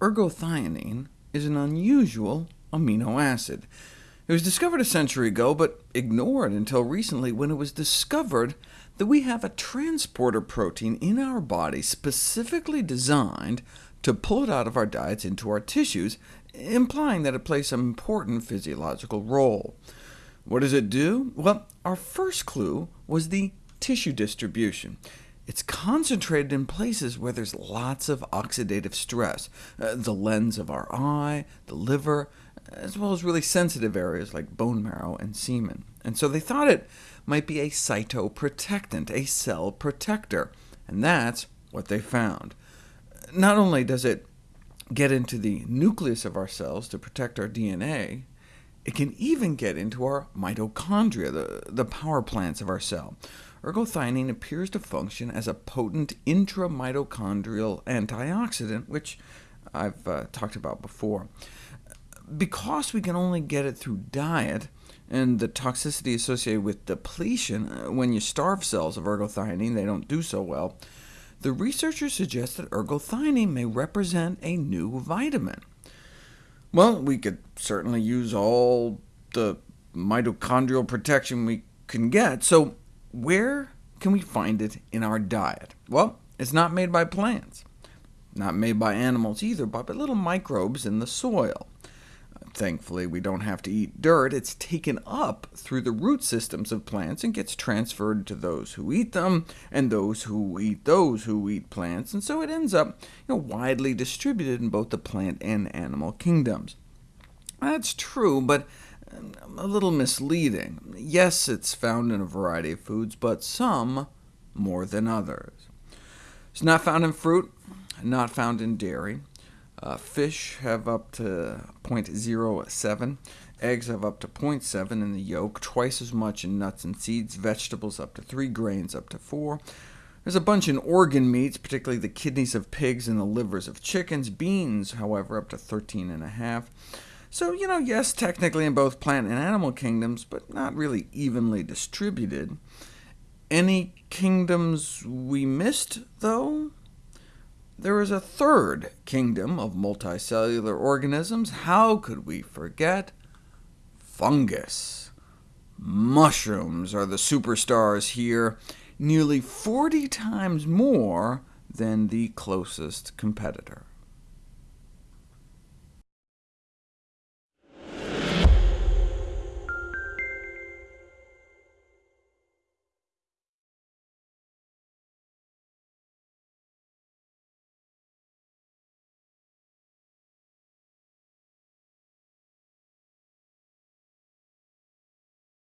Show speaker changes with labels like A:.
A: Ergothioneine is an unusual amino acid. It was discovered a century ago, but ignored until recently, when it was discovered that we have a transporter protein in our body specifically designed to pull it out of our diets into our tissues, implying that it plays some important physiological role. What does it do? Well, our first clue was the tissue distribution. It's concentrated in places where there's lots of oxidative stress, uh, the lens of our eye, the liver, as well as really sensitive areas like bone marrow and semen. And so they thought it might be a cytoprotectant, a cell protector, and that's what they found. Not only does it get into the nucleus of our cells to protect our DNA, it can even get into our mitochondria, the, the power plants of our cell. Ergothioneine appears to function as a potent intramitochondrial antioxidant, which I've uh, talked about before. Because we can only get it through diet, and the toxicity associated with depletion, uh, when you starve cells of ergothioneine, they don't do so well, the researchers suggest that ergothioneine may represent a new vitamin. Well, we could certainly use all the mitochondrial protection we can get, so where can we find it in our diet? Well, it's not made by plants, not made by animals either, but by little microbes in the soil. Thankfully, we don't have to eat dirt. It's taken up through the root systems of plants and gets transferred to those who eat them, and those who eat those who eat plants, and so it ends up you know, widely distributed in both the plant and animal kingdoms. That's true, but um, a little misleading. Yes, it's found in a variety of foods, but some more than others. It's not found in fruit, not found in dairy. Uh, fish have up to 0.07, eggs have up to 0.7 in the yolk, twice as much in nuts and seeds, vegetables up to 3, grains up to 4. There's a bunch in organ meats, particularly the kidneys of pigs and the livers of chickens. Beans, however, up to 13.5. So, you know, yes, technically in both plant and animal kingdoms, but not really evenly distributed. Any kingdoms we missed, though? There is a third kingdom of multicellular organisms. How could we forget? Fungus. Mushrooms are the superstars here, nearly 40 times more than the closest competitor.